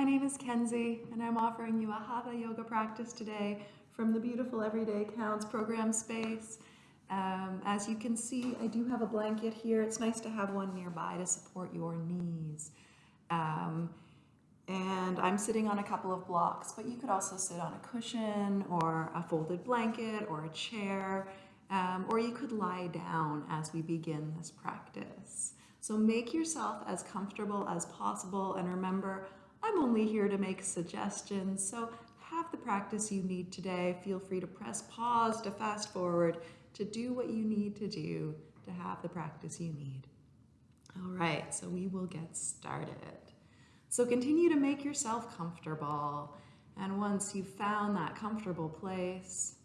My name is Kenzie, and I'm offering you a Hatha yoga practice today from the beautiful Everyday Counts program space. Um, as you can see, I do have a blanket here. It's nice to have one nearby to support your knees. Um, and I'm sitting on a couple of blocks, but you could also sit on a cushion or a folded blanket or a chair, um, or you could lie down as we begin this practice. So make yourself as comfortable as possible and remember, I'm only here to make suggestions, so have the practice you need today. Feel free to press pause, to fast forward, to do what you need to do to have the practice you need. All right, so we will get started. So continue to make yourself comfortable. And once you've found that comfortable place,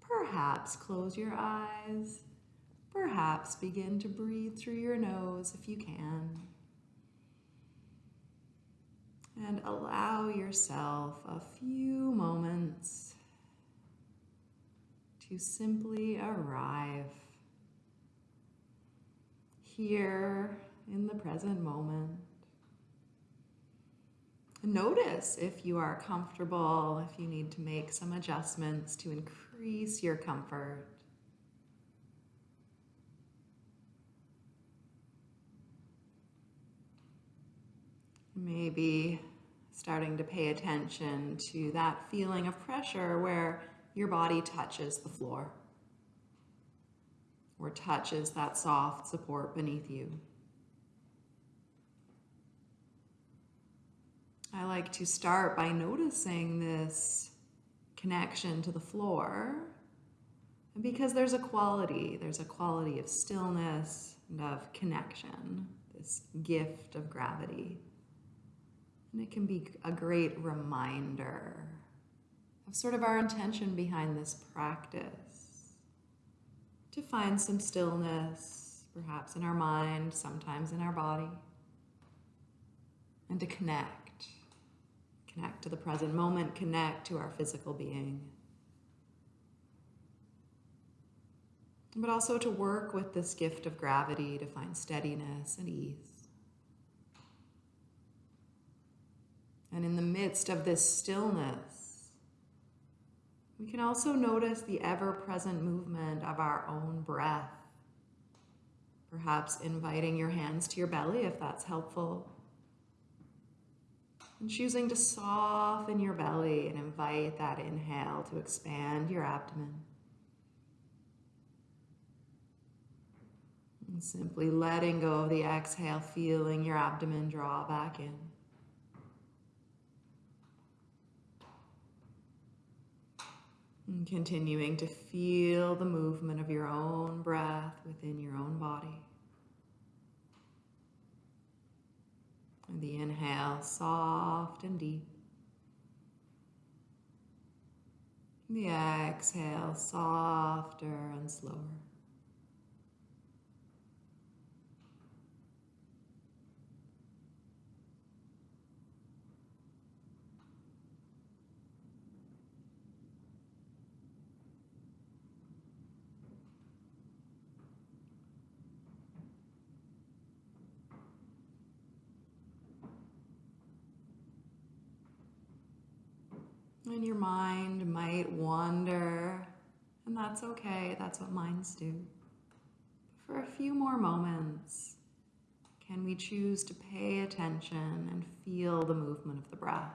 perhaps close your eyes. Perhaps begin to breathe through your nose if you can. And allow yourself a few moments to simply arrive here in the present moment. Notice if you are comfortable, if you need to make some adjustments to increase your comfort. Maybe starting to pay attention to that feeling of pressure where your body touches the floor or touches that soft support beneath you. I like to start by noticing this connection to the floor. Because there's a quality, there's a quality of stillness and of connection, this gift of gravity. And it can be a great reminder of sort of our intention behind this practice. To find some stillness, perhaps in our mind, sometimes in our body, and to connect Connect to the present moment, connect to our physical being. But also to work with this gift of gravity to find steadiness and ease. And in the midst of this stillness, we can also notice the ever-present movement of our own breath. Perhaps inviting your hands to your belly if that's helpful. And choosing to soften your belly and invite that inhale to expand your abdomen. And simply letting go of the exhale, feeling your abdomen draw back in. And continuing to feel the movement of your own breath within your own body. The inhale, soft and deep. The exhale, softer and slower. And your mind might wander, and that's okay. That's what minds do. For a few more moments, can we choose to pay attention and feel the movement of the breath?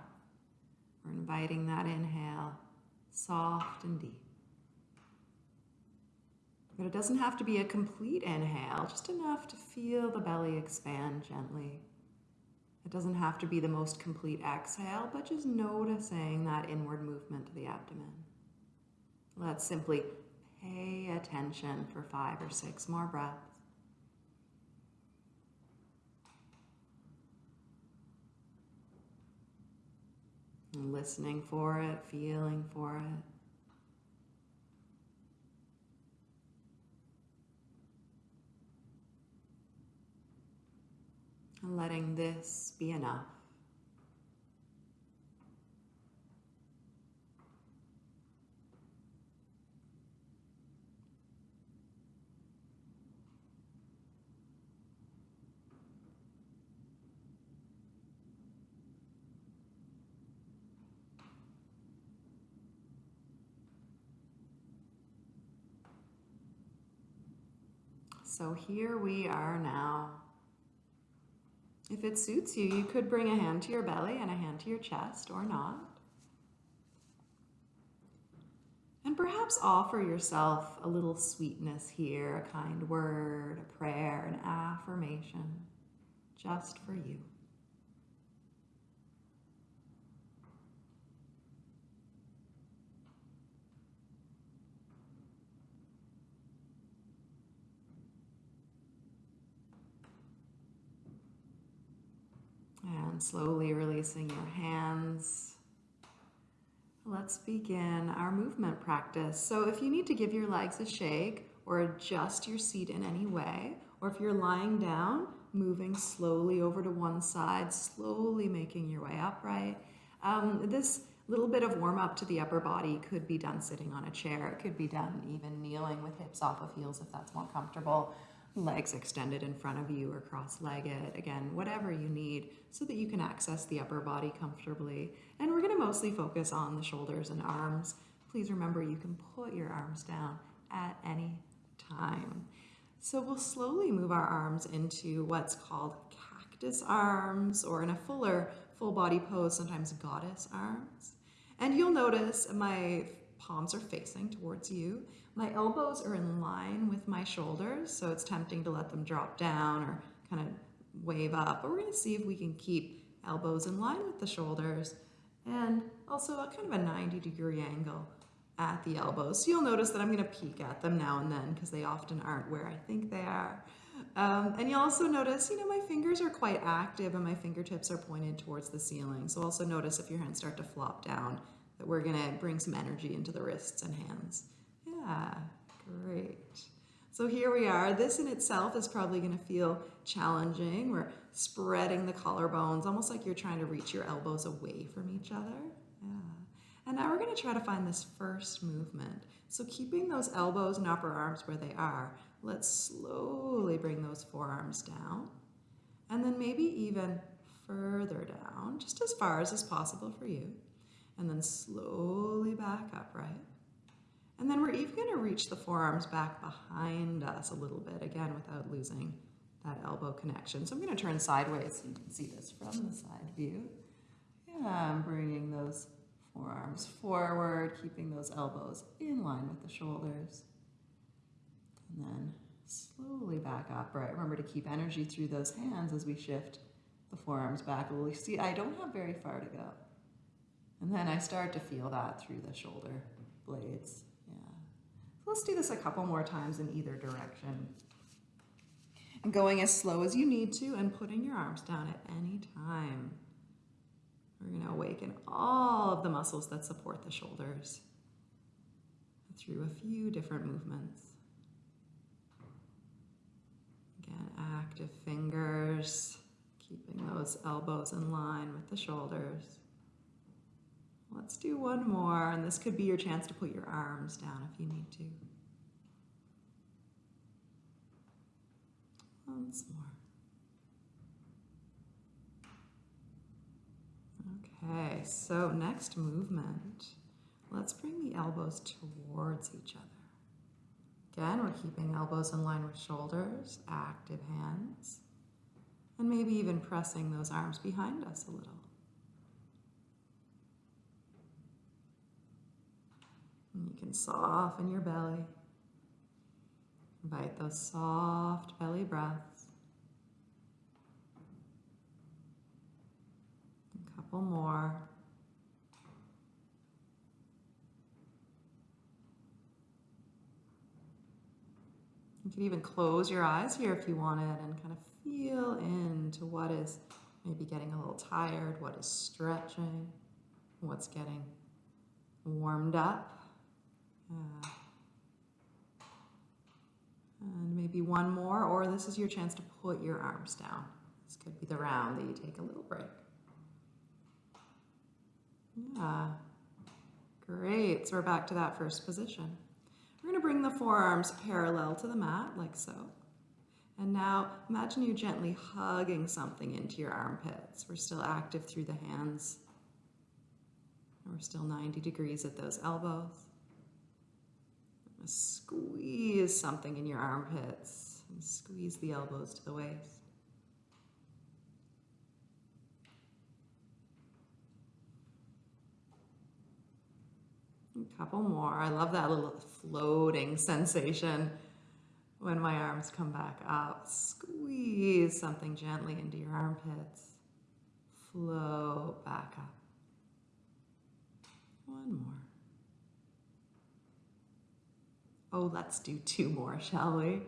We're inviting that inhale, soft and deep. But it doesn't have to be a complete inhale, just enough to feel the belly expand gently. It doesn't have to be the most complete exhale, but just noticing that inward movement to the abdomen. Let's simply pay attention for five or six more breaths. listening for it, feeling for it. and letting this be enough. So here we are now if it suits you, you could bring a hand to your belly and a hand to your chest or not. And perhaps offer yourself a little sweetness here, a kind word, a prayer, an affirmation, just for you. And slowly releasing your hands. Let's begin our movement practice. So if you need to give your legs a shake or adjust your seat in any way, or if you're lying down, moving slowly over to one side, slowly making your way upright. Um, this little bit of warm up to the upper body could be done sitting on a chair. It could be done even kneeling with hips off of heels if that's more comfortable legs extended in front of you or cross-legged, again, whatever you need so that you can access the upper body comfortably. And we're gonna mostly focus on the shoulders and arms. Please remember you can put your arms down at any time. So we'll slowly move our arms into what's called cactus arms or in a fuller full body pose, sometimes goddess arms. And you'll notice my palms are facing towards you. My elbows are in line with my shoulders, so it's tempting to let them drop down or kind of wave up. But we're going to see if we can keep elbows in line with the shoulders and also a kind of a 90 degree angle at the elbows. So you'll notice that I'm going to peek at them now and then because they often aren't where I think they are. Um, and you'll also notice, you know, my fingers are quite active and my fingertips are pointed towards the ceiling. So also notice if your hands start to flop down that we're gonna bring some energy into the wrists and hands. Yeah, great. So here we are. This in itself is probably gonna feel challenging. We're spreading the collarbones, almost like you're trying to reach your elbows away from each other. Yeah. And now we're gonna try to find this first movement. So keeping those elbows and upper arms where they are, let's slowly bring those forearms down. And then maybe even further down, just as far as is possible for you and then slowly back upright. And then we're even going to reach the forearms back behind us a little bit, again, without losing that elbow connection. So I'm going to turn sideways so you can see this from the side view. Yeah, I'm bringing those forearms forward, keeping those elbows in line with the shoulders. And then slowly back upright. Remember to keep energy through those hands as we shift the forearms back. Well, you see, I don't have very far to go. And then I start to feel that through the shoulder blades. Let's do this a couple more times in either direction. And going as slow as you need to and putting your arms down at any time. We're going to awaken all of the muscles that support the shoulders through a few different movements. Again, active fingers, keeping those elbows in line with the shoulders. Let's do one more, and this could be your chance to put your arms down if you need to. Once more. Okay, so next movement. Let's bring the elbows towards each other. Again, we're keeping elbows in line with shoulders, active hands, and maybe even pressing those arms behind us a little. And you can soften your belly. Invite those soft belly breaths. A couple more. You can even close your eyes here if you wanted and kind of feel into what is maybe getting a little tired, what is stretching, what's getting warmed up. And maybe one more, or this is your chance to put your arms down. This could be the round that you take a little break. Yeah, great. So we're back to that first position. We're gonna bring the forearms parallel to the mat, like so. And now imagine you gently hugging something into your armpits. We're still active through the hands. We're still 90 degrees at those elbows. Squeeze something in your armpits. squeeze the elbows to the waist. A couple more. I love that little floating sensation when my arms come back up. Squeeze something gently into your armpits. Float back up. One more. Oh, let's do two more, shall we?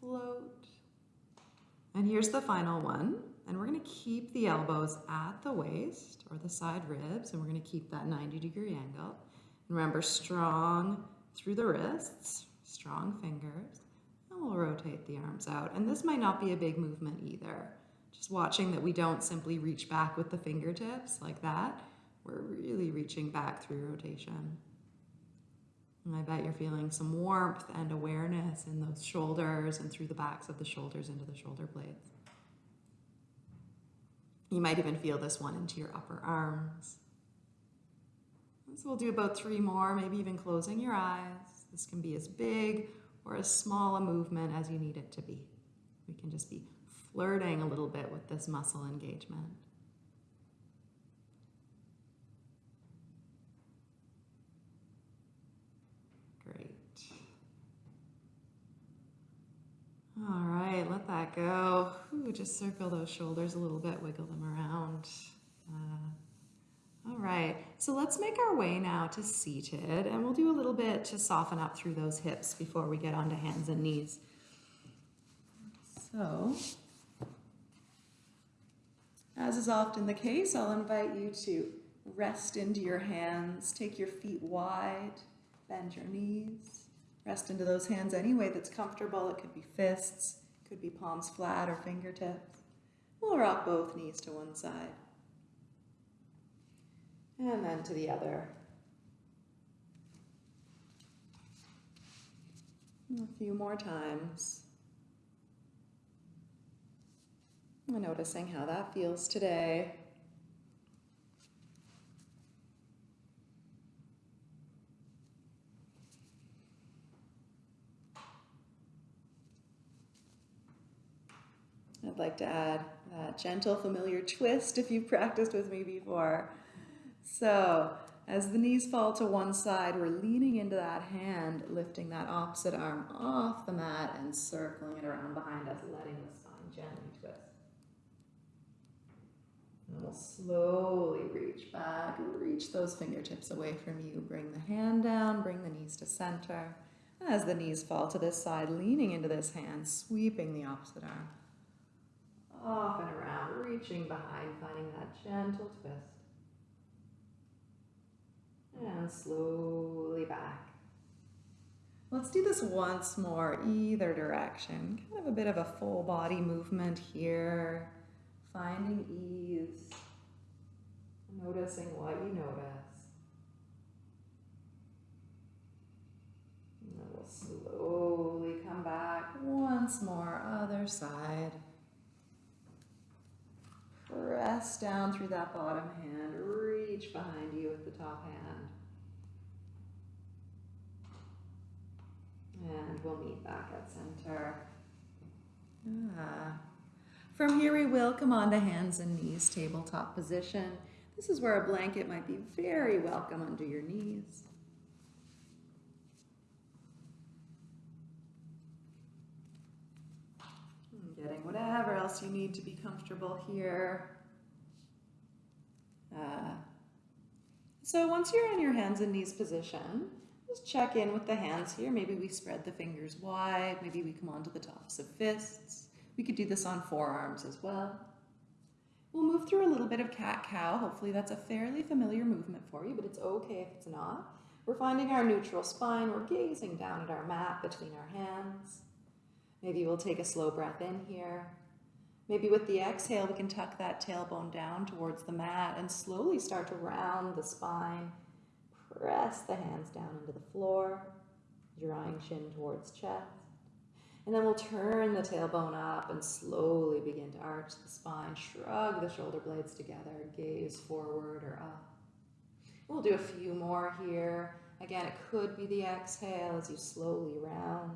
Float. And here's the final one. And we're going to keep the elbows at the waist or the side ribs, and we're going to keep that 90 degree angle. And Remember, strong through the wrists, strong fingers, and we'll rotate the arms out. And this might not be a big movement either. Just watching that we don't simply reach back with the fingertips like that. We're really reaching back through rotation. And I bet you're feeling some warmth and awareness in those shoulders and through the backs of the shoulders into the shoulder blades. You might even feel this one into your upper arms. So we'll do about three more, maybe even closing your eyes. This can be as big or as small a movement as you need it to be. We can just be flirting a little bit with this muscle engagement. Great. All right, let that go. Ooh, just circle those shoulders a little bit, wiggle them around. Uh, all right, so let's make our way now to seated and we'll do a little bit to soften up through those hips before we get onto hands and knees. So, as is often the case, I'll invite you to rest into your hands, take your feet wide, bend your knees, rest into those hands any way that's comfortable. It could be fists, could be palms flat or fingertips. We'll rock both knees to one side and then to the other. A few more times. Noticing how that feels today. I'd like to add that gentle, familiar twist if you've practiced with me before. So as the knees fall to one side, we're leaning into that hand, lifting that opposite arm off the mat and circling it around behind us, letting the spine gently twist. And we'll slowly reach back, reach those fingertips away from you. Bring the hand down, bring the knees to center. As the knees fall to this side, leaning into this hand, sweeping the opposite arm. Off and around, reaching behind, finding that gentle twist and slowly back. Let's do this once more, either direction. Kind of a bit of a full body movement here, finding ease, noticing what you notice. And then we'll slowly come back once more, other side. Press down through that bottom hand, reach behind you with the top hand. And we'll meet back at center. Ah. From here we will come on to hands and knees, tabletop position. This is where a blanket might be very welcome under your knees. Whatever else you need to be comfortable here. Uh, so once you're in your hands and knees position, just check in with the hands here. Maybe we spread the fingers wide. Maybe we come onto the tops of fists. We could do this on forearms as well. We'll move through a little bit of cat-cow. Hopefully that's a fairly familiar movement for you, but it's okay if it's not. We're finding our neutral spine. We're gazing down at our mat between our hands. Maybe we'll take a slow breath in here. Maybe with the exhale, we can tuck that tailbone down towards the mat and slowly start to round the spine. Press the hands down into the floor, drawing chin towards chest. And then we'll turn the tailbone up and slowly begin to arch the spine, shrug the shoulder blades together, gaze forward or up. We'll do a few more here. Again, it could be the exhale as you slowly round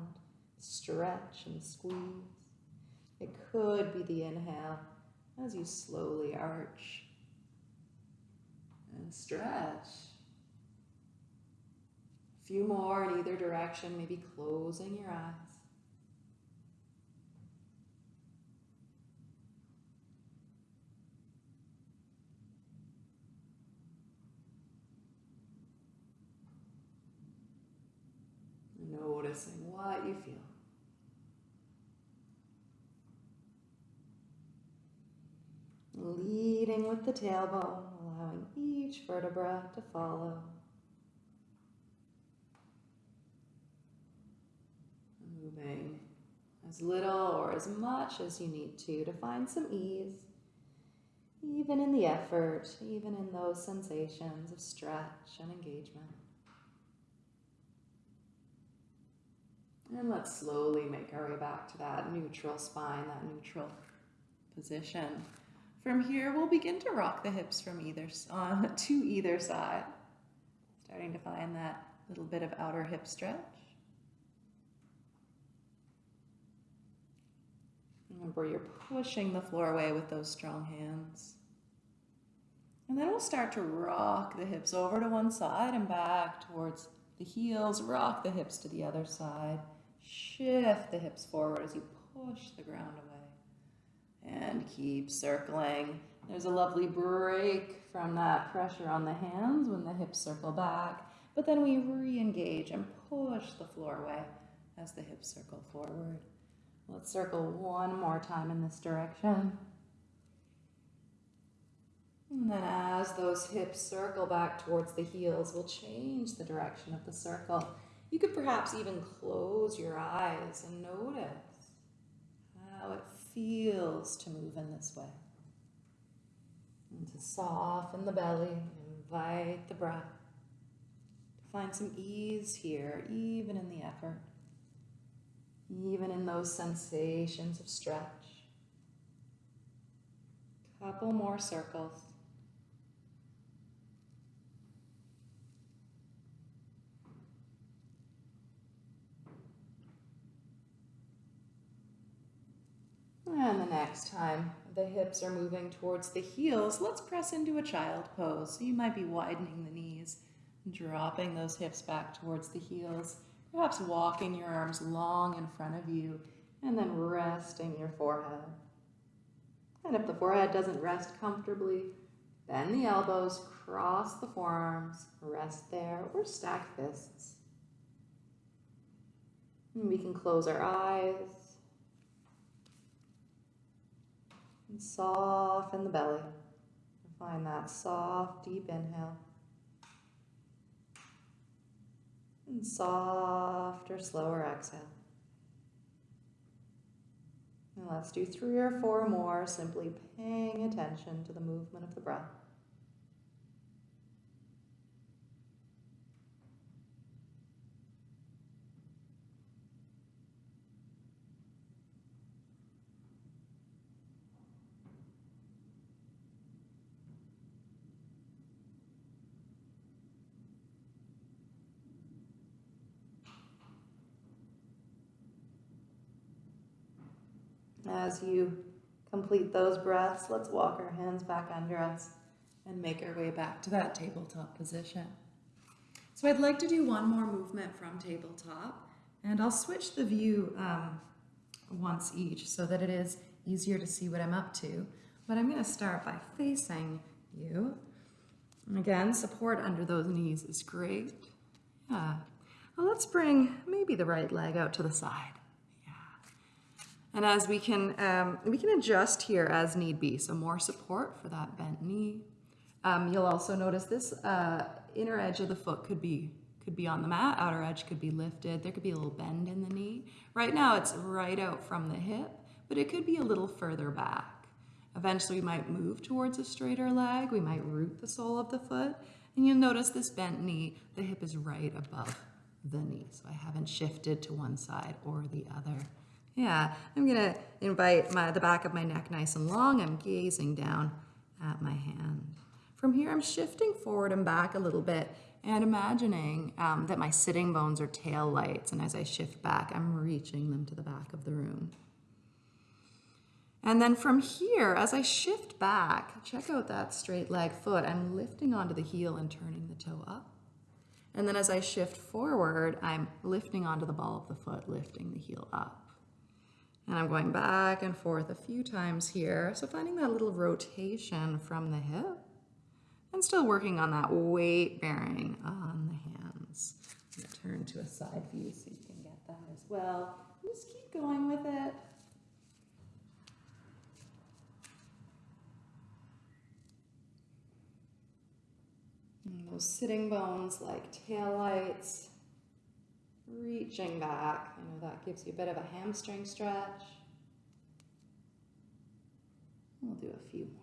stretch and squeeze. It could be the inhale as you slowly arch and stretch. A few more in either direction, maybe closing your eyes. Noticing what you feel. Leading with the tailbone, allowing each vertebra to follow. Moving as little or as much as you need to to find some ease, even in the effort, even in those sensations of stretch and engagement. And let's slowly make our way back to that neutral spine, that neutral position. From here, we'll begin to rock the hips from either uh, to either side, starting to find that little bit of outer hip stretch. Remember, you're pushing the floor away with those strong hands. And then we'll start to rock the hips over to one side and back towards the heels. Rock the hips to the other side. Shift the hips forward as you push the ground away. And keep circling. There's a lovely break from that pressure on the hands when the hips circle back. But then we re-engage and push the floor away as the hips circle forward. Let's circle one more time in this direction. And then as those hips circle back towards the heels, we'll change the direction of the circle. You could perhaps even close your eyes and notice how it feels to move in this way. And to soften the belly, invite the breath. To find some ease here, even in the effort even in those sensations of stretch. Couple more circles. And the next time the hips are moving towards the heels, let's press into a child pose. So you might be widening the knees, dropping those hips back towards the heels. Perhaps walking your arms long in front of you and then resting your forehead. And if the forehead doesn't rest comfortably, bend the elbows, cross the forearms, rest there, or stack fists. And we can close our eyes and soften the belly. Find that soft, deep inhale. and softer, slower exhale. And let's do three or four more, simply paying attention to the movement of the breath. As you complete those breaths, let's walk our hands back under us and make our way back to that tabletop position. So I'd like to do one more movement from tabletop, and I'll switch the view um, once each so that it is easier to see what I'm up to. But I'm going to start by facing you. And again, support under those knees is great. Yeah. Well, let's bring maybe the right leg out to the side. And as we can, um, we can adjust here as need be. So more support for that bent knee. Um, you'll also notice this uh, inner edge of the foot could be could be on the mat, outer edge could be lifted. There could be a little bend in the knee. Right now it's right out from the hip, but it could be a little further back. Eventually we might move towards a straighter leg. We might root the sole of the foot. And you'll notice this bent knee, the hip is right above the knee. So I haven't shifted to one side or the other. Yeah, I'm gonna invite my, the back of my neck nice and long. I'm gazing down at my hand. From here, I'm shifting forward and back a little bit, And imagining um, that my sitting bones are tail lights, and as I shift back, I'm reaching them to the back of the room. And then from here, as I shift back, check out that straight leg foot. I'm lifting onto the heel and turning the toe up. And then as I shift forward, I'm lifting onto the ball of the foot, lifting the heel up. And I'm going back and forth a few times here. So finding that little rotation from the hip and still working on that weight bearing on the hands. turn to a side view so you can get that as well. Just keep going with it. And those sitting bones like tail lights, reaching back. I know that gives you a bit of a hamstring stretch. We'll do a few more.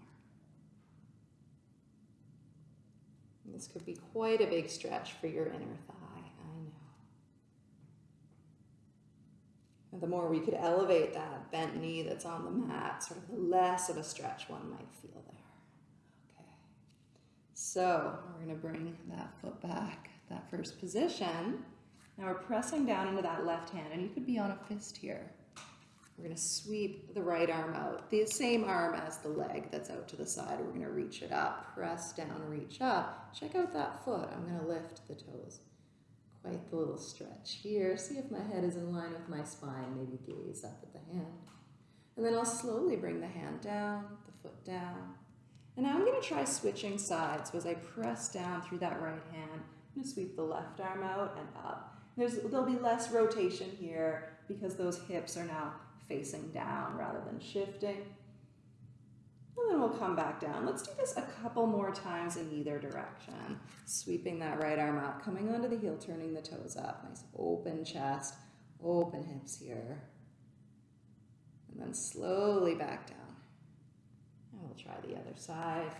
This could be quite a big stretch for your inner thigh, I know. And the more we could elevate that bent knee that's on the mat, sort of the less of a stretch one might feel there. Okay. So we're going to bring that foot back, that first position. Now we're pressing down into that left hand, and you could be on a fist here. We're going to sweep the right arm out, the same arm as the leg that's out to the side. We're going to reach it up, press down, reach up. Check out that foot. I'm going to lift the toes. Quite the little stretch here. See if my head is in line with my spine. Maybe gaze up at the hand. And then I'll slowly bring the hand down, the foot down. And now I'm going to try switching sides. So as I press down through that right hand, I'm to sweep the left arm out and up. There's, there'll be less rotation here because those hips are now facing down rather than shifting. And then we'll come back down. Let's do this a couple more times in either direction. Sweeping that right arm up, coming onto the heel, turning the toes up. Nice open chest, open hips here. And then slowly back down. And we'll try the other side.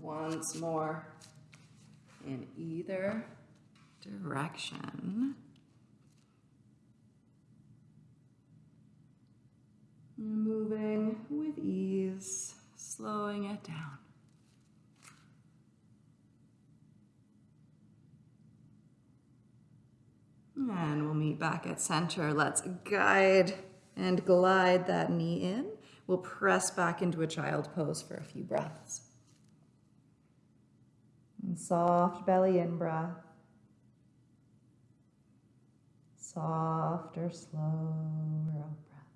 Once more in either direction. Moving with ease, slowing it down. And we'll meet back at center. Let's guide and glide that knee in. We'll press back into a child pose for a few breaths. And soft belly in breath. Softer, slower out breath.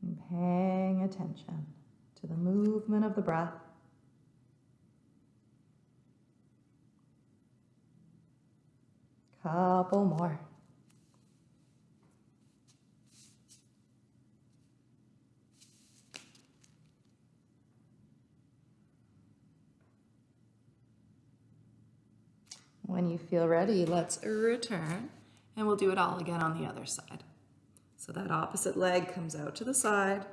And paying attention to the movement of the breath. Couple more. When you feel ready, let's return and we'll do it all again on the other side. So that opposite leg comes out to the side.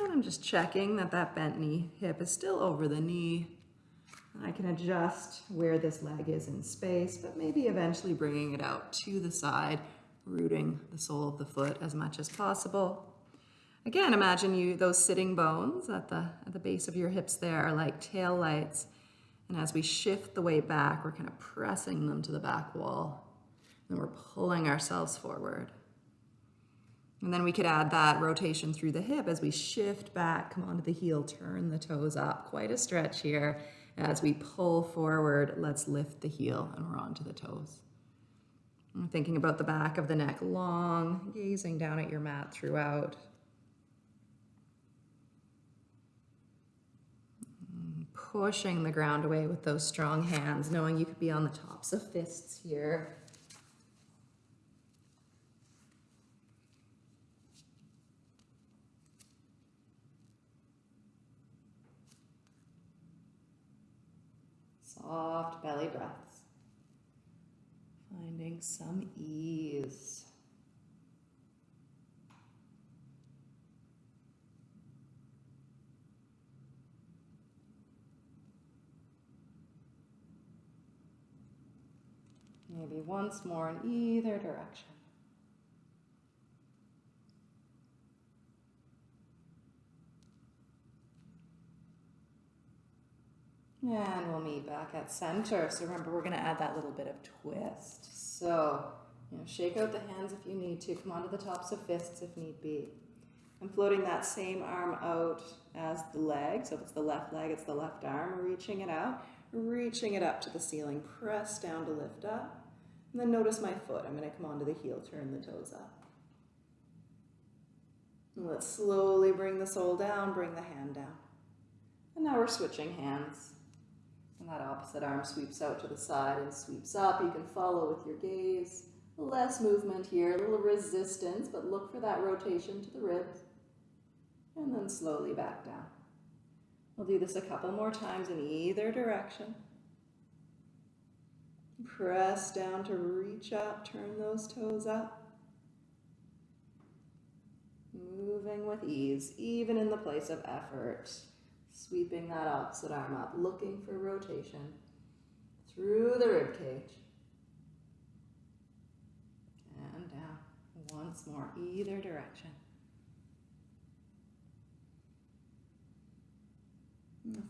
And I'm just checking that that bent knee hip is still over the knee. I can adjust where this leg is in space, but maybe eventually bringing it out to the side, rooting the sole of the foot as much as possible. Again, imagine you those sitting bones at the, at the base of your hips there are like tail lights and as we shift the weight back, we're kind of pressing them to the back wall. And we're pulling ourselves forward. And then we could add that rotation through the hip as we shift back, come onto the heel, turn the toes up. Quite a stretch here. As we pull forward, let's lift the heel and we're onto the toes. I'm thinking about the back of the neck long, gazing down at your mat throughout. Pushing the ground away with those strong hands, knowing you could be on the tops of fists here. Soft belly breaths. Finding some ease. Maybe once more in either direction. And we'll meet back at center. So remember, we're gonna add that little bit of twist. So, you know, shake out the hands if you need to. Come onto the tops of fists if need be. I'm floating that same arm out as the leg. So if it's the left leg, it's the left arm, reaching it out, reaching it up to the ceiling. Press down to lift up. And then notice my foot. I'm going to come onto the heel, turn the toes up. And let's slowly bring the sole down, bring the hand down. And now we're switching hands. And that opposite arm sweeps out to the side and sweeps up. You can follow with your gaze. Less movement here, a little resistance, but look for that rotation to the ribs. And then slowly back down. We'll do this a couple more times in either direction. Press down to reach up, turn those toes up. Moving with ease, even in the place of effort. Sweeping that opposite arm up, looking for rotation through the rib cage. And down. Once more, either direction.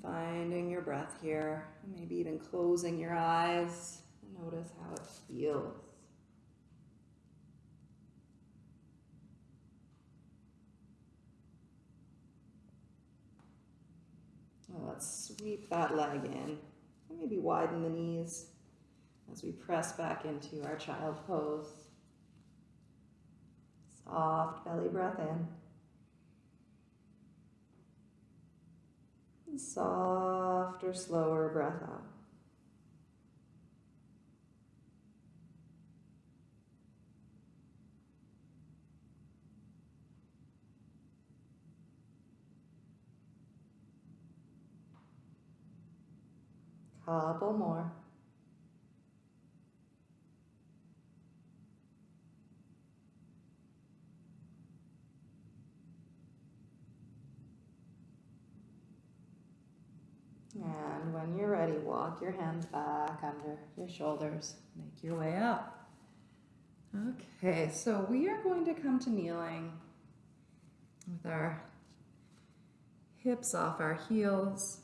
Finding your breath here, maybe even closing your eyes. Notice how it feels. let's sweep that leg in. Maybe widen the knees as we press back into our child pose. Soft belly breath in. And softer, slower breath out. Couple more. And when you're ready, walk your hands back under your shoulders. Make your way up. Okay, so we are going to come to kneeling with our hips off our heels.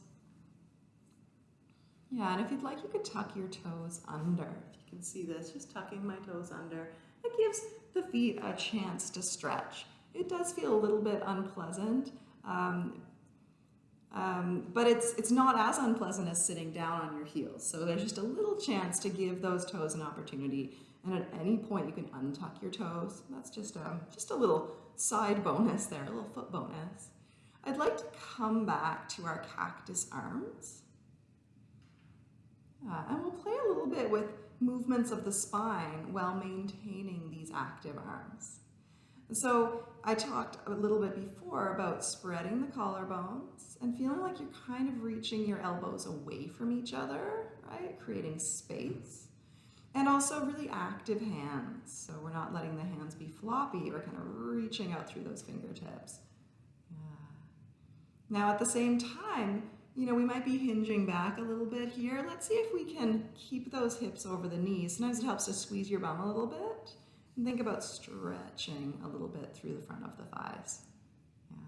Yeah, and if you'd like, you could tuck your toes under. If you can see this, just tucking my toes under. It gives the feet a chance to stretch. It does feel a little bit unpleasant, um, um, but it's, it's not as unpleasant as sitting down on your heels. So there's just a little chance to give those toes an opportunity. And at any point you can untuck your toes. That's just a, just a little side bonus there, a little foot bonus. I'd like to come back to our cactus arms. Uh, and we'll play a little bit with movements of the spine while maintaining these active arms. So I talked a little bit before about spreading the collarbones and feeling like you're kind of reaching your elbows away from each other, right? Creating space. And also really active hands. So we're not letting the hands be floppy, we're kind of reaching out through those fingertips. Yeah. Now at the same time, you know, we might be hinging back a little bit here. Let's see if we can keep those hips over the knees. Sometimes it helps to squeeze your bum a little bit. And think about stretching a little bit through the front of the thighs. Yeah.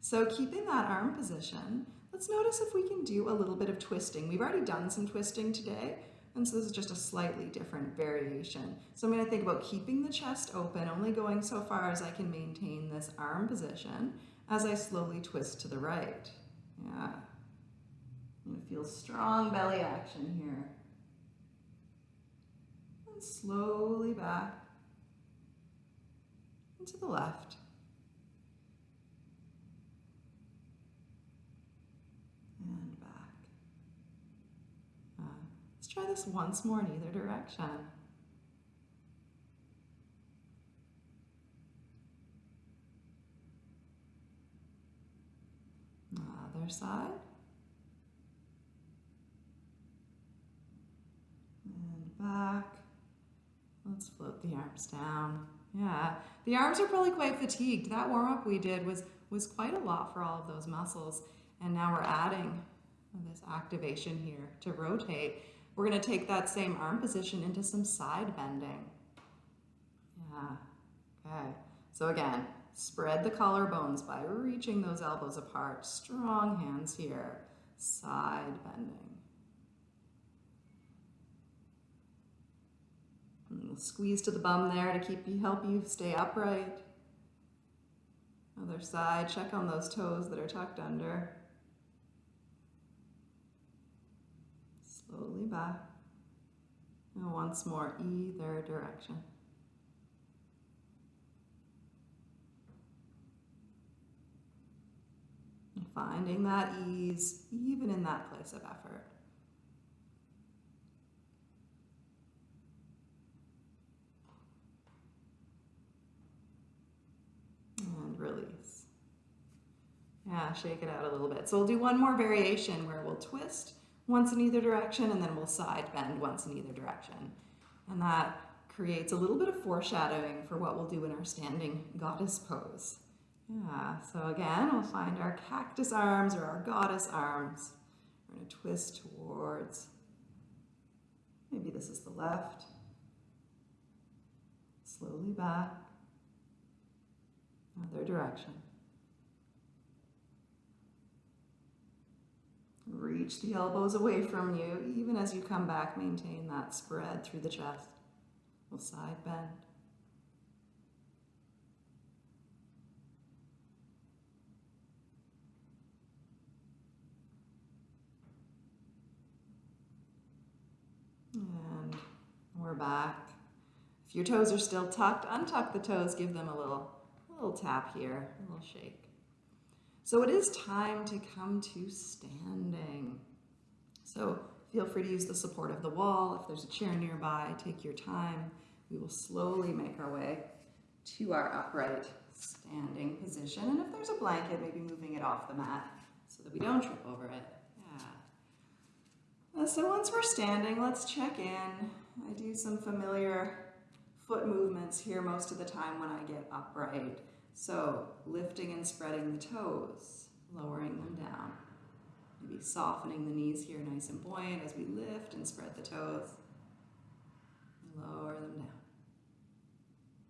So keeping that arm position, let's notice if we can do a little bit of twisting. We've already done some twisting today, and so this is just a slightly different variation. So I'm gonna think about keeping the chest open, only going so far as I can maintain this arm position as I slowly twist to the right. Yeah. You feel strong belly action here. And slowly back and to the left. And back. Uh, let's try this once more in either direction. Other side. And back. Let's float the arms down. Yeah, the arms are probably quite fatigued. That warm-up we did was, was quite a lot for all of those muscles. And now we're adding this activation here to rotate. We're gonna take that same arm position into some side bending. Yeah, okay. So again, Spread the collarbones by reaching those elbows apart. Strong hands here. side bending. And squeeze to the bum there to keep you, help you stay upright. Other side, check on those toes that are tucked under. Slowly back. And once more, either direction. Finding that ease even in that place of effort. And release. Yeah, shake it out a little bit. So we'll do one more variation where we'll twist once in either direction and then we'll side bend once in either direction. And that creates a little bit of foreshadowing for what we'll do in our standing goddess pose. Yeah, so again, we'll find our cactus arms or our goddess arms. We're going to twist towards, maybe this is the left. Slowly back. Other direction. Reach the elbows away from you, even as you come back, maintain that spread through the chest. We'll side bend. And we're back. If your toes are still tucked, untuck the toes, give them a little, a little tap here, a little shake. So it is time to come to standing. So feel free to use the support of the wall. If there's a chair nearby, take your time. We will slowly make our way to our upright standing position. And if there's a blanket, maybe moving it off the mat so that we don't trip over it. Uh, so once we're standing, let's check in. I do some familiar foot movements here most of the time when I get upright. So lifting and spreading the toes, lowering them down. Maybe softening the knees here nice and buoyant as we lift and spread the toes. Lower them down.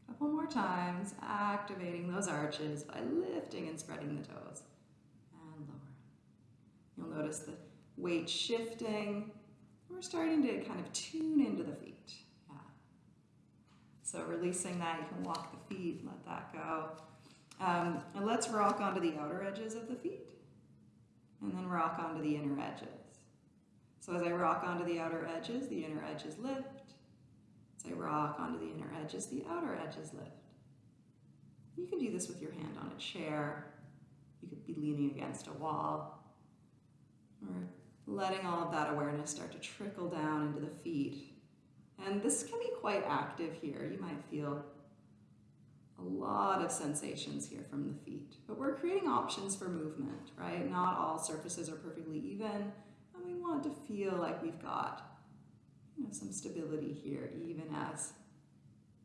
A couple more times, activating those arches by lifting and spreading the toes. And lower. You'll notice the weight shifting. We're starting to kind of tune into the feet. Yeah. So releasing that, you can walk the feet, let that go. Um, and let's rock onto the outer edges of the feet and then rock onto the inner edges. So as I rock onto the outer edges, the inner edges lift. As I rock onto the inner edges, the outer edges lift. You can do this with your hand on a chair. You could be leaning against a wall or letting all of that awareness start to trickle down into the feet. And this can be quite active here. You might feel a lot of sensations here from the feet. But we're creating options for movement, right? Not all surfaces are perfectly even, and we want to feel like we've got you know, some stability here, even as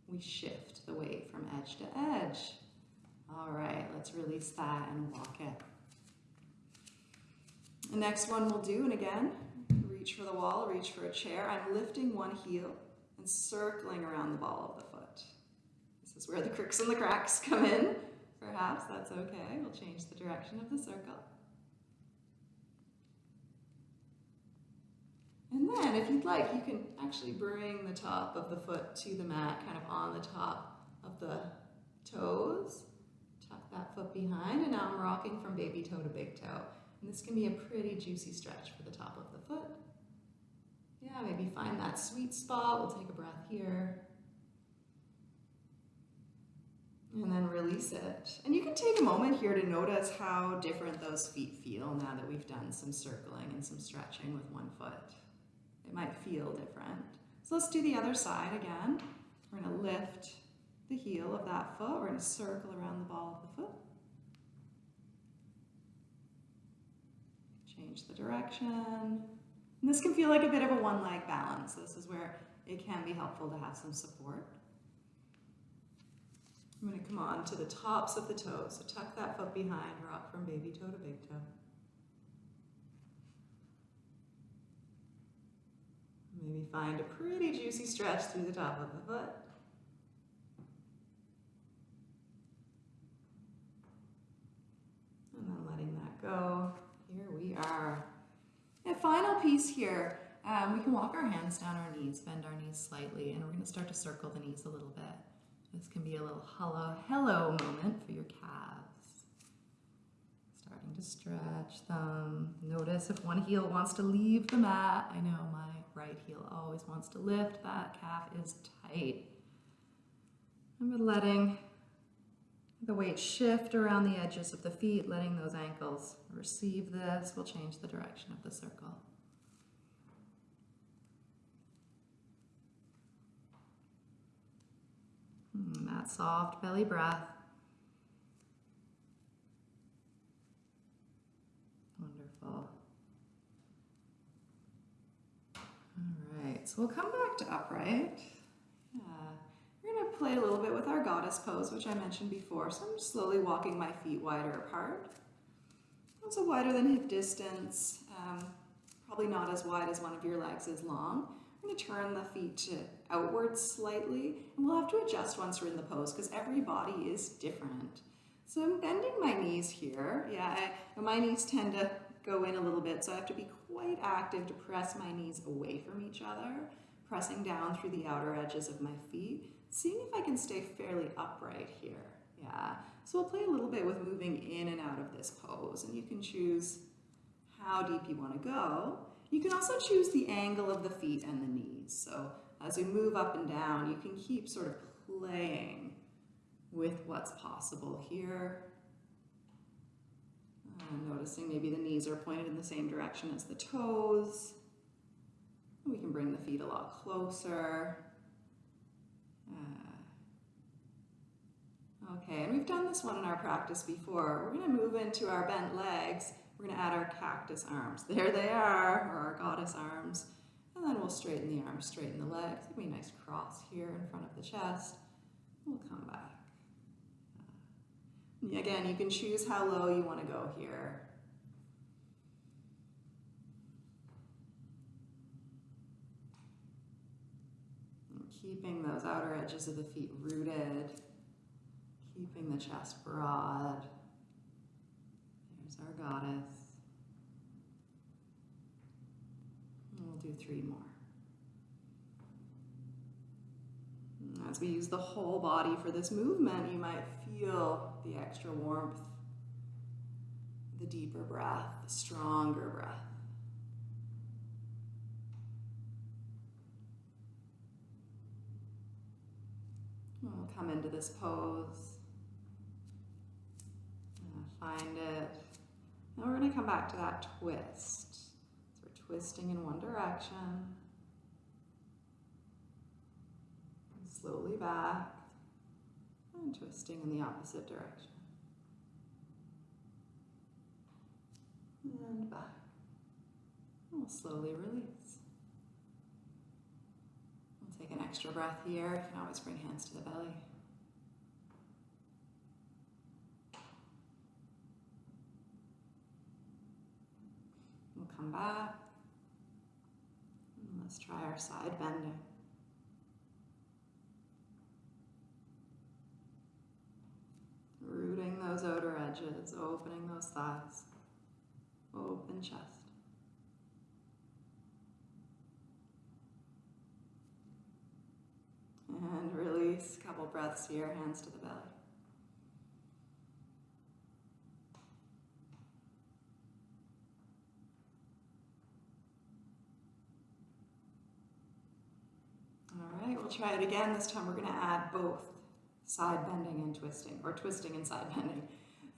we shift the weight from edge to edge. All right, let's release that and walk it. The next one we'll do, and again, reach for the wall, reach for a chair. I'm lifting one heel and circling around the ball of the foot. This is where the cricks and the cracks come in. Perhaps that's okay. We'll change the direction of the circle. And then, if you'd like, you can actually bring the top of the foot to the mat, kind of on the top of the toes. Tuck that foot behind, and now I'm rocking from baby toe to big toe. And this can be a pretty juicy stretch for the top of the foot. Yeah, maybe find that sweet spot. We'll take a breath here. And then release it. And you can take a moment here to notice how different those feet feel now that we've done some circling and some stretching with one foot. It might feel different. So let's do the other side again. We're going to lift the heel of that foot. We're going to circle around the ball of the foot. Change the direction. And this can feel like a bit of a one leg balance. This is where it can be helpful to have some support. I'm going to come on to the tops of the toes. So tuck that foot behind, rock from baby toe to big toe. Maybe find a pretty juicy stretch through the top of the foot. And then letting that go. We are. A final piece here, um, we can walk our hands down our knees, bend our knees slightly, and we're going to start to circle the knees a little bit. This can be a little hello, hello moment for your calves. Starting to stretch them. Notice if one heel wants to leave the mat. I know my right heel always wants to lift. That calf is tight. We're letting the weight shift around the edges of the feet, letting those ankles receive this. We'll change the direction of the circle. And that soft belly breath. Wonderful. All right, so we'll come back to upright. Yeah. We're going to play a little bit with our goddess pose, which I mentioned before. So I'm just slowly walking my feet wider apart. Also wider than hip distance, um, probably not as wide as one of your legs is long. I'm going to turn the feet outwards slightly, and we'll have to adjust once we're in the pose because every body is different. So I'm bending my knees here. Yeah, I, my knees tend to go in a little bit, so I have to be quite active to press my knees away from each other, pressing down through the outer edges of my feet, seeing if I can stay fairly upright here. Yeah, so we'll play a little bit with moving in and out of this pose, and you can choose how deep you want to go. You can also choose the angle of the feet and the knees. So as we move up and down, you can keep sort of playing with what's possible here. Uh, noticing maybe the knees are pointed in the same direction as the toes. We can bring the feet a lot closer. Uh, okay, and we've done this one in our practice before. We're going to move into our bent legs. We're going to add our cactus arms. There they are, or our goddess arms. And then we'll straighten the arms, straighten the legs. Give me a nice cross here in front of the chest. We'll come back. Uh, again, you can choose how low you want to go here. Keeping those outer edges of the feet rooted, keeping the chest broad. There's our goddess. And we'll do three more. As we use the whole body for this movement, you might feel the extra warmth, the deeper breath, the stronger breath. We'll come into this pose, uh, find it. Now we're going to come back to that twist. So we're twisting in one direction, and slowly back, and twisting in the opposite direction. And back. And we'll slowly release. Take an extra breath here. You can always bring hands to the belly. We'll come back. And let's try our side bending. Rooting those outer edges, opening those thighs, open chest. And release, a couple breaths here, hands to the belly. All right, we'll try it again. This time we're going to add both side bending and twisting, or twisting and side bending.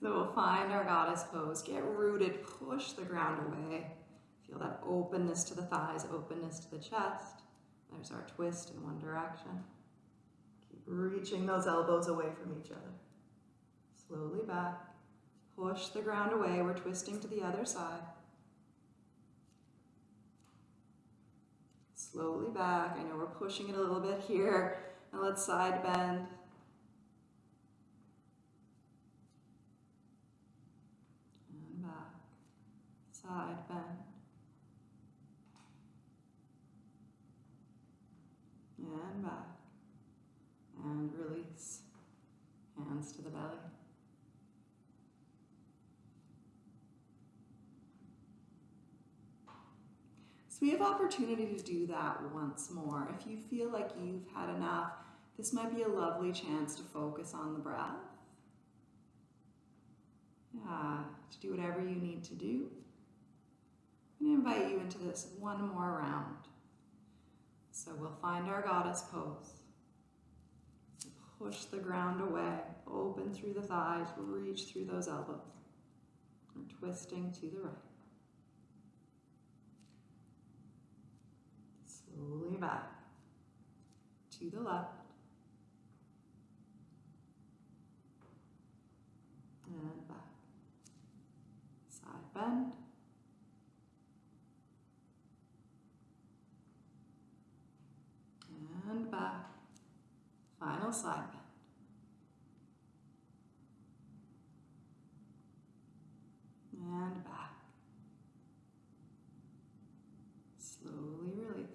So we'll find our goddess pose, get rooted, push the ground away. Feel that openness to the thighs, openness to the chest. There's our twist in one direction. Reaching those elbows away from each other. Slowly back. Push the ground away. We're twisting to the other side. Slowly back. I know we're pushing it a little bit here. Now let's side bend. And back. Side bend. And back. And release. Hands to the belly. So we have opportunity to do that once more. If you feel like you've had enough, this might be a lovely chance to focus on the breath. Yeah, to do whatever you need to do. To invite you into this one more round. So we'll find our goddess pose. Push the ground away, open through the thighs, reach through those elbows. We're twisting to the right. Slowly back to the left. And back. Side bend. And back. Final side bend. And back. Slowly release.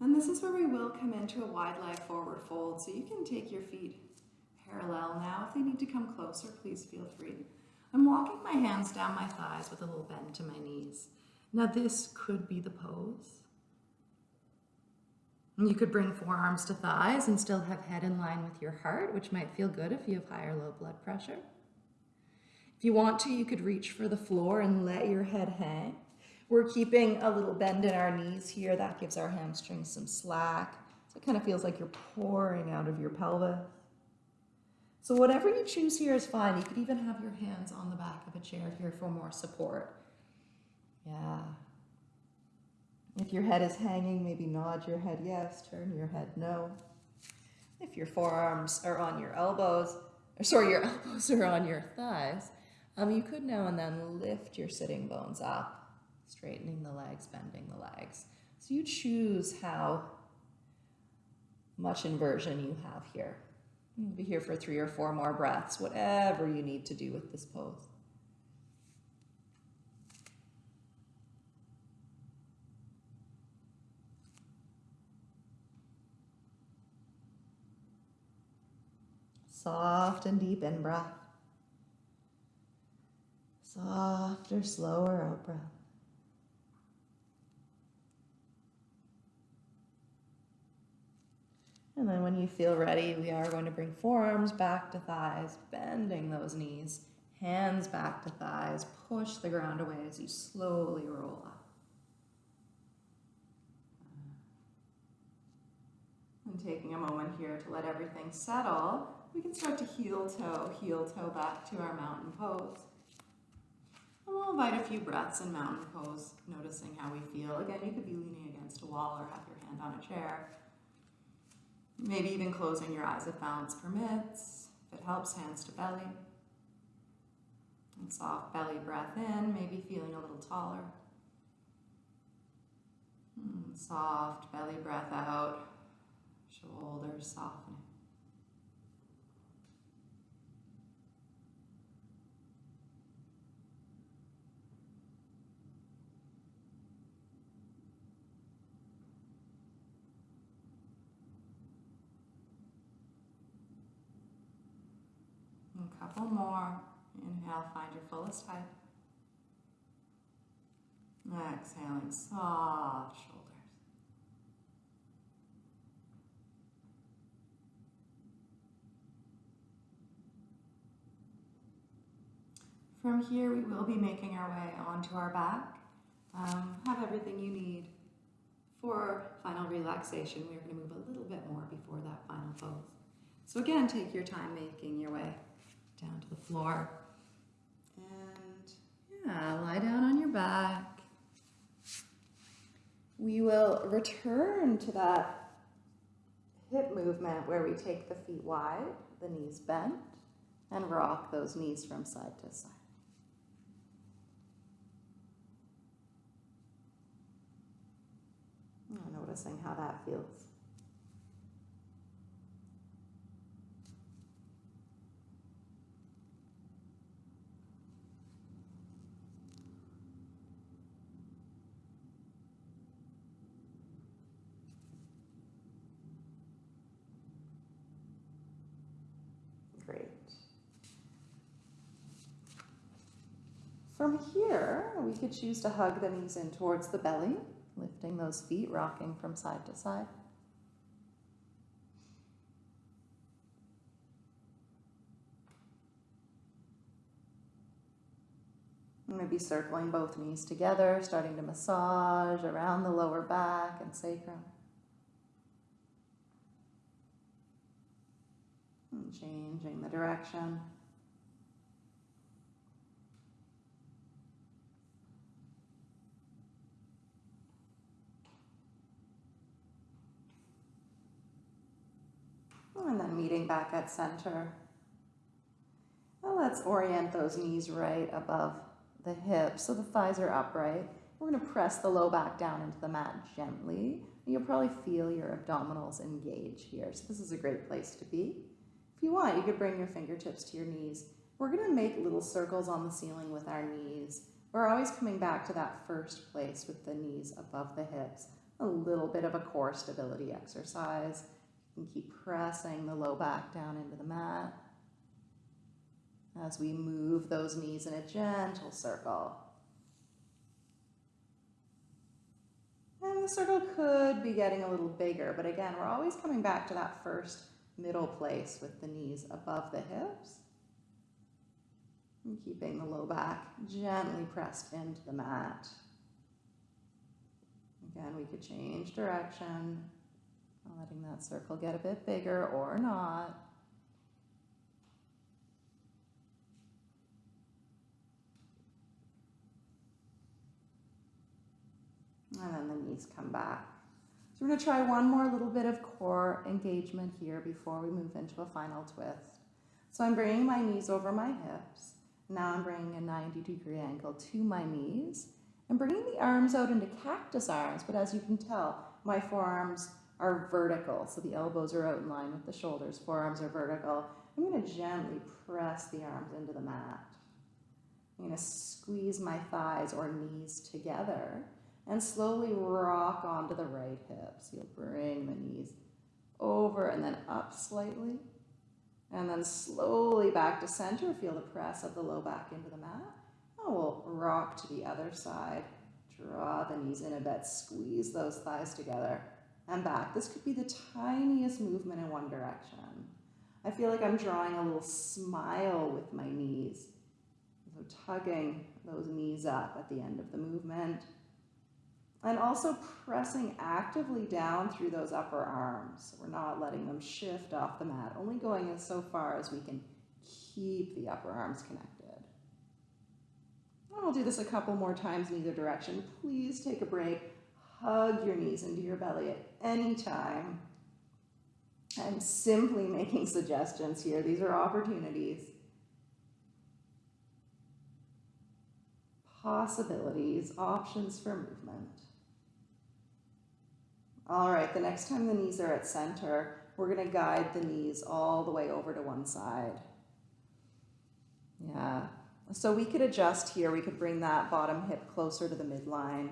And this is where we will come into a wide leg forward fold. So you can take your feet parallel now. If they need to come closer, please feel free. I'm walking my hands down my thighs with a little bend to my knees. Now this could be the pose. You could bring forearms to thighs and still have head in line with your heart, which might feel good if you have high or low blood pressure. If you want to, you could reach for the floor and let your head hang. We're keeping a little bend in our knees here. That gives our hamstrings some slack. So it kind of feels like you're pouring out of your pelvis. So whatever you choose here is fine. You could even have your hands on the back of a chair here for more support. Yeah. If your head is hanging, maybe nod your head yes, turn your head no. If your forearms are on your elbows, or sorry, your elbows are on your thighs, um, you could now and then lift your sitting bones up, straightening the legs, bending the legs. So you choose how much inversion you have here. You'll be here for three or four more breaths, whatever you need to do with this pose. Soft and deep in breath. Softer, slower out breath. And then when you feel ready, we are going to bring forearms back to thighs, bending those knees, hands back to thighs, push the ground away as you slowly roll up. And taking a moment here to let everything settle, we can start to heel toe, heel toe back to our mountain pose. And we'll invite a few breaths in mountain pose, noticing how we feel. Again, you could be leaning against a wall or have your hand on a chair. Maybe even closing your eyes if balance permits. If it helps, hands to belly. And soft belly breath in, maybe feeling a little taller. And hmm, soft belly breath out, shoulders softening. A couple more. Inhale, find your fullest height. Exhaling, soft shoulders. From here, we will be making our way onto our back. Um, have everything you need for final relaxation. We're going to move a little bit more before that final pose. So again, take your time making your way down to the floor. And yeah, lie down on your back. We will return to that hip movement where we take the feet wide, the knees bent, and rock those knees from side to side. Noticing how that feels. From here, we could choose to hug the knees in towards the belly, lifting those feet, rocking from side to side. Maybe circling both knees together, starting to massage around the lower back and sacrum. And changing the direction. Oh, and then meeting back at center. Now let's orient those knees right above the hips so the thighs are upright. We're going to press the low back down into the mat gently. You'll probably feel your abdominals engage here. So this is a great place to be. If you want, you could bring your fingertips to your knees. We're going to make little circles on the ceiling with our knees. We're always coming back to that first place with the knees above the hips. A little bit of a core stability exercise. Can keep pressing the low back down into the mat as we move those knees in a gentle circle. And the circle could be getting a little bigger, but again, we're always coming back to that first middle place with the knees above the hips. And keeping the low back gently pressed into the mat. Again, we could change direction, letting that circle get a bit bigger or not. And then the knees come back. So we're going to try one more little bit of core engagement here before we move into a final twist. So I'm bringing my knees over my hips. Now I'm bringing a 90 degree angle to my knees. I'm bringing the arms out into cactus arms, but as you can tell, my forearms are vertical. So the elbows are out in line with the shoulders, forearms are vertical. I'm going to gently press the arms into the mat. I'm going to squeeze my thighs or knees together and slowly rock onto the right hip. So you'll bring the knees over and then up slightly. And then slowly back to center. Feel the press of the low back into the mat. And we'll rock to the other side. Draw the knees in a bit. Squeeze those thighs together and back. This could be the tiniest movement in one direction. I feel like I'm drawing a little smile with my knees. So tugging those knees up at the end of the movement. And also pressing actively down through those upper arms. We're not letting them shift off the mat, only going as so far as we can keep the upper arms connected. And we'll do this a couple more times in either direction. Please take a break. Hug your knees into your belly at any time. I'm simply making suggestions here. These are opportunities. Possibilities, options for movement. All right, the next time the knees are at center, we're gonna guide the knees all the way over to one side. Yeah, so we could adjust here. We could bring that bottom hip closer to the midline.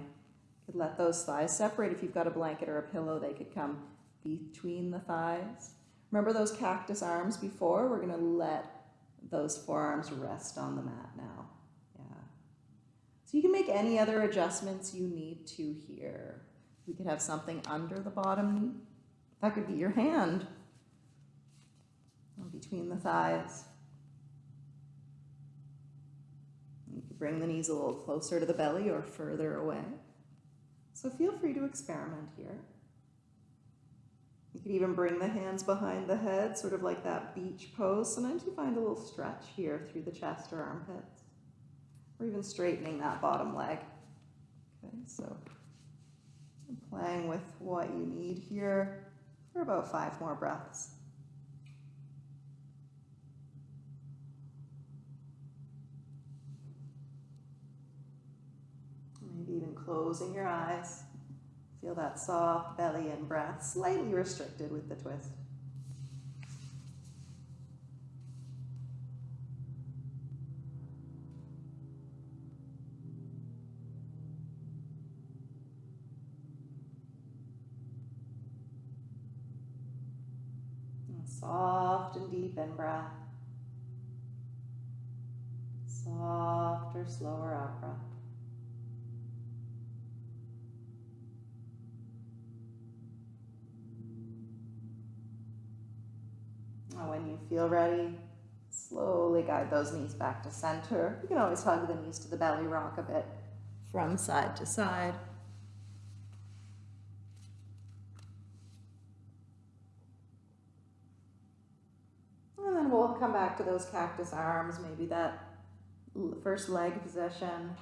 Could let those thighs separate. If you've got a blanket or a pillow, they could come between the thighs. Remember those cactus arms before? We're gonna let those forearms rest on the mat now. Yeah. So you can make any other adjustments you need to here. We could have something under the bottom knee. That could be your hand between the thighs. You bring the knees a little closer to the belly or further away. So feel free to experiment here. You could even bring the hands behind the head, sort of like that beach pose. Sometimes you find a little stretch here through the chest or armpits, or even straightening that bottom leg. Okay, so playing with what you need here for about five more breaths. Maybe even closing your eyes. Feel that soft belly and breath, slightly restricted with the twist. Soft and deep in breath. Softer, slower out breath. Now, when you feel ready, slowly guide those knees back to center. You can always hug the knees to the belly, rock a bit from side to side. And then we'll come back to those cactus arms, maybe that first leg position.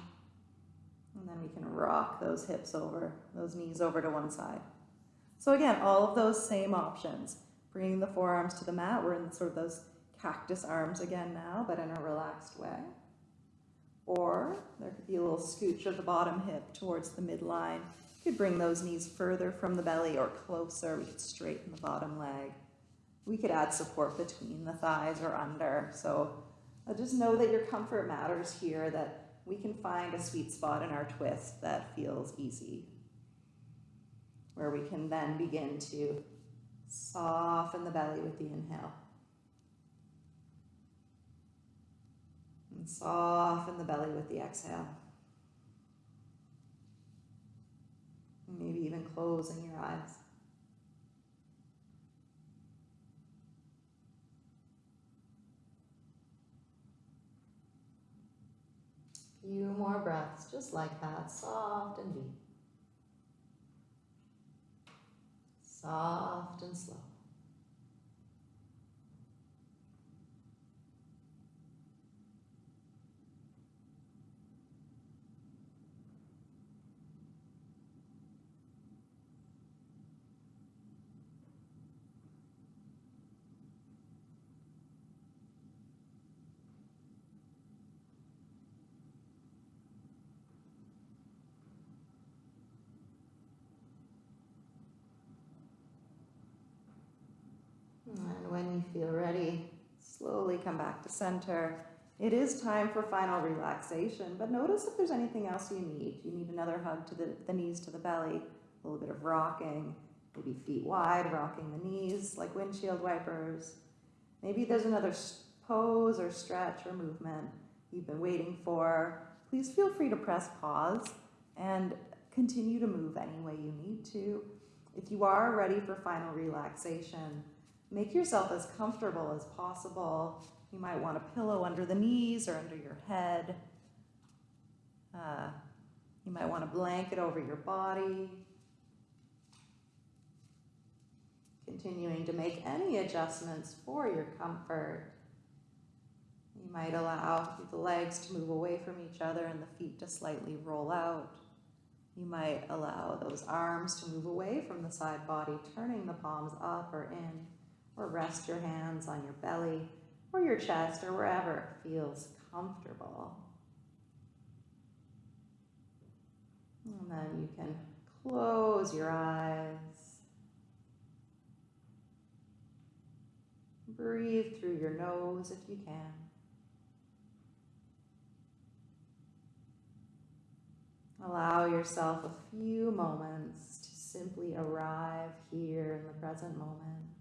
And then we can rock those hips over, those knees over to one side. So again, all of those same options. Bringing the forearms to the mat. We're in sort of those cactus arms again now, but in a relaxed way. Or there could be a little scooch of the bottom hip towards the midline. You could bring those knees further from the belly or closer. We could straighten the bottom leg. We could add support between the thighs or under. So uh, just know that your comfort matters here, that we can find a sweet spot in our twist that feels easy. Where we can then begin to soften the belly with the inhale. And soften the belly with the exhale. Maybe even closing your eyes. few more breaths, just like that, soft and deep. Soft and slow. And when slowly come back to center. It is time for final relaxation, but notice if there's anything else you need. You need another hug to the, the knees to the belly, a little bit of rocking, maybe feet wide, rocking the knees like windshield wipers. Maybe there's another pose or stretch or movement you've been waiting for. Please feel free to press pause and continue to move any way you need to. If you are ready for final relaxation, Make yourself as comfortable as possible. You might want a pillow under the knees or under your head. Uh, you might want a blanket over your body. Continuing to make any adjustments for your comfort. You might allow the legs to move away from each other and the feet to slightly roll out. You might allow those arms to move away from the side body, turning the palms up or in or rest your hands on your belly or your chest or wherever it feels comfortable. And then you can close your eyes. Breathe through your nose if you can. Allow yourself a few moments to simply arrive here in the present moment.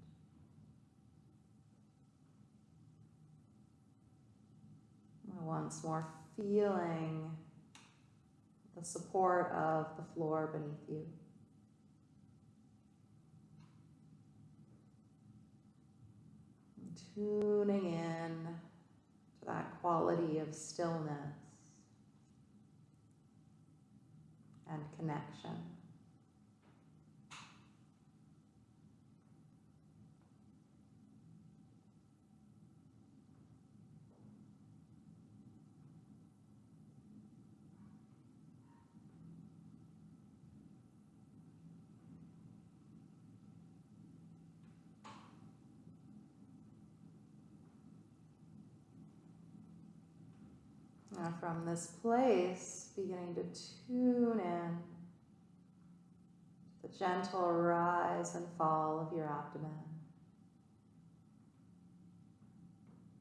Once more feeling the support of the floor beneath you. Tuning in to that quality of stillness and connection. Now from this place, beginning to tune in to the gentle rise and fall of your abdomen.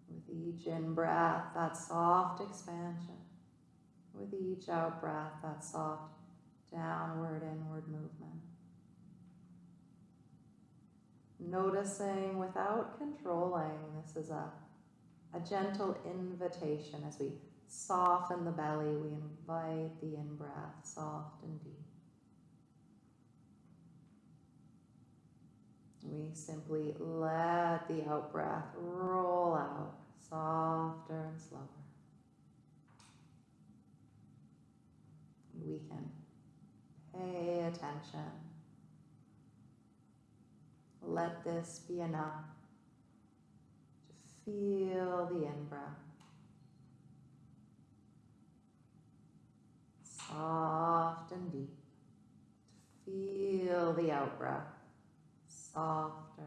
With each in breath, that soft expansion. With each out breath, that soft downward, inward movement. Noticing without controlling, this is a, a gentle invitation as we Soften the belly. We invite the in breath, soft and deep. We simply let the out breath roll out, softer and slower. We can pay attention. Let this be enough to feel the in breath. Soft and deep. Feel the out breath softer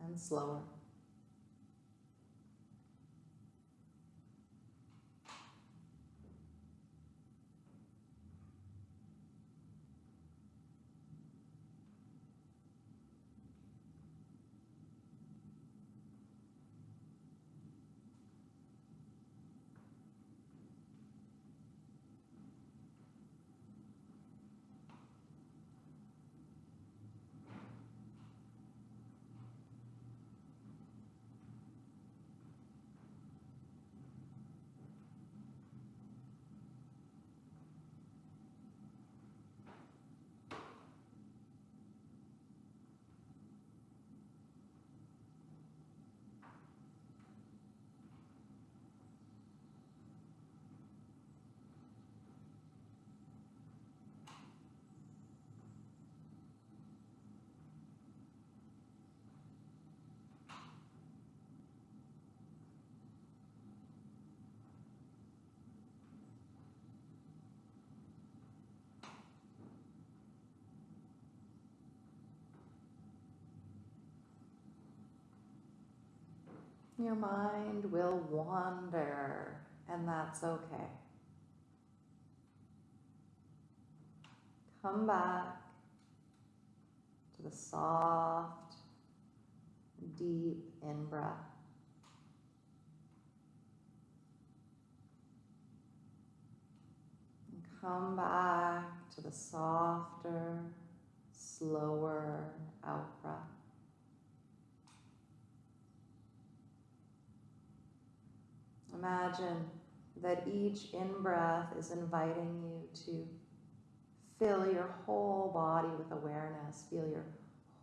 and slower. Your mind will wander, and that's okay. Come back to the soft, deep in breath. And come back to the softer, slower out breath. Imagine that each in breath is inviting you to fill your whole body with awareness. Feel your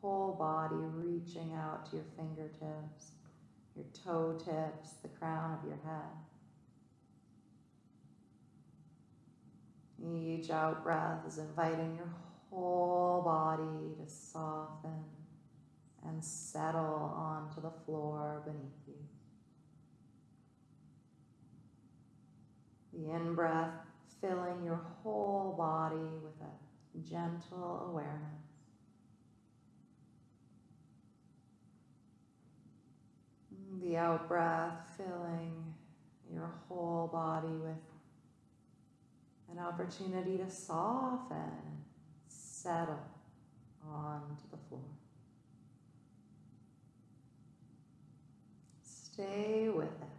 whole body reaching out to your fingertips, your toe tips, the crown of your head. Each out breath is inviting your whole body to soften and settle onto the floor beneath you. The in breath filling your whole body with a gentle awareness. The out breath filling your whole body with an opportunity to soften, settle onto the floor. Stay with it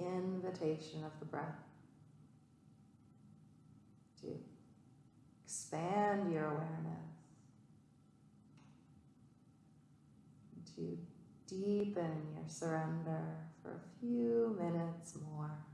invitation of the breath to expand your awareness, to deepen your surrender for a few minutes more.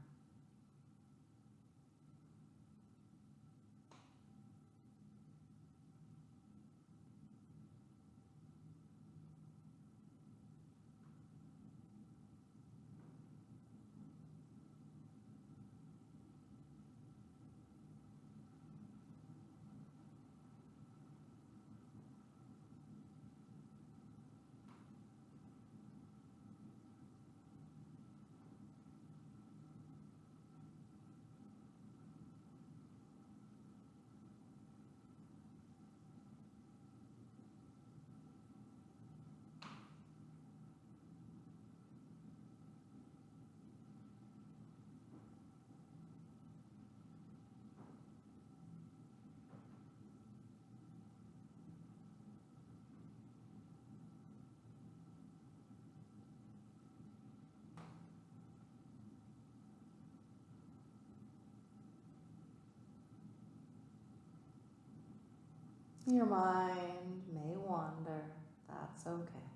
Your mind may wander, that's okay.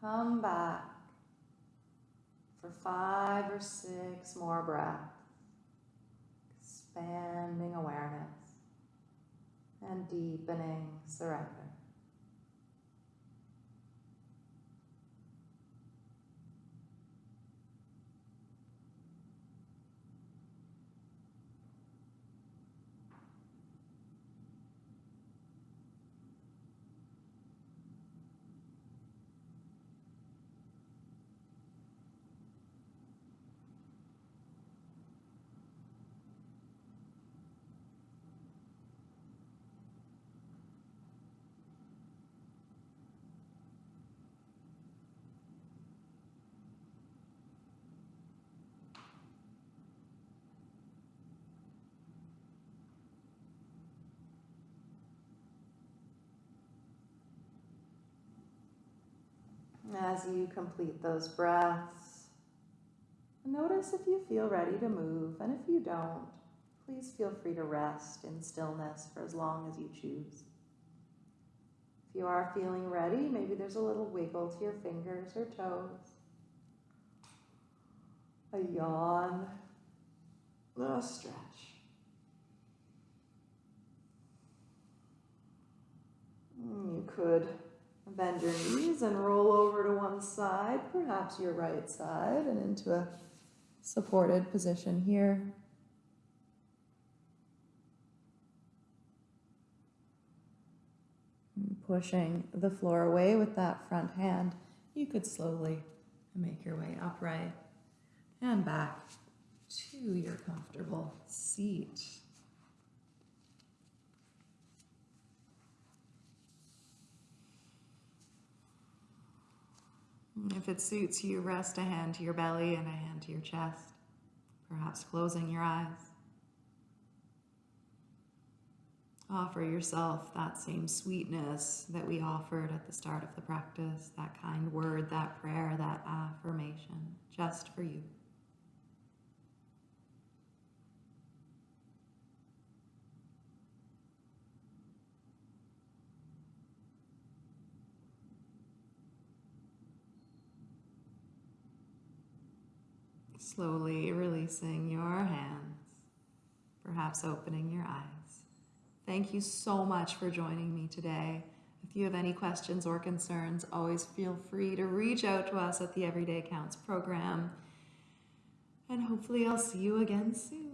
Come back for five or six more breaths. Expanding awareness and deepening surrender. As you complete those breaths, notice if you feel ready to move, and if you don't, please feel free to rest in stillness for as long as you choose. If you are feeling ready, maybe there's a little wiggle to your fingers or toes, a yawn, a stretch. Mm, You could Bend your knees and roll over to one side, perhaps your right side, and into a supported position here. Pushing the floor away with that front hand, you could slowly make your way upright and back to your comfortable seat. If it suits you, rest a hand to your belly and a hand to your chest, perhaps closing your eyes. Offer yourself that same sweetness that we offered at the start of the practice, that kind word, that prayer, that affirmation, just for you. Slowly releasing your hands, perhaps opening your eyes. Thank you so much for joining me today. If you have any questions or concerns, always feel free to reach out to us at the Everyday Counts program. And hopefully, I'll see you again soon.